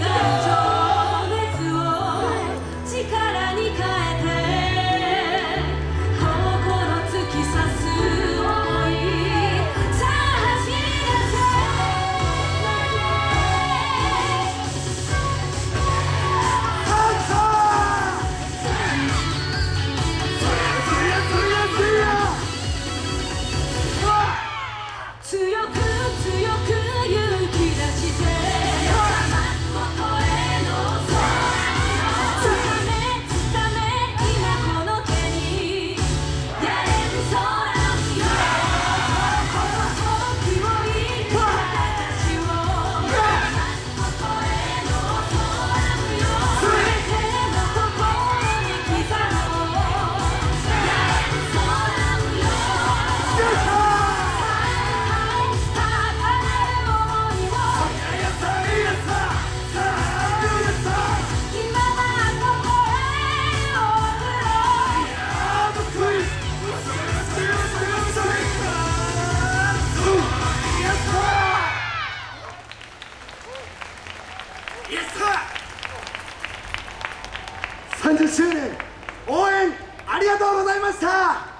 나가 30周年応援ありがとうございました。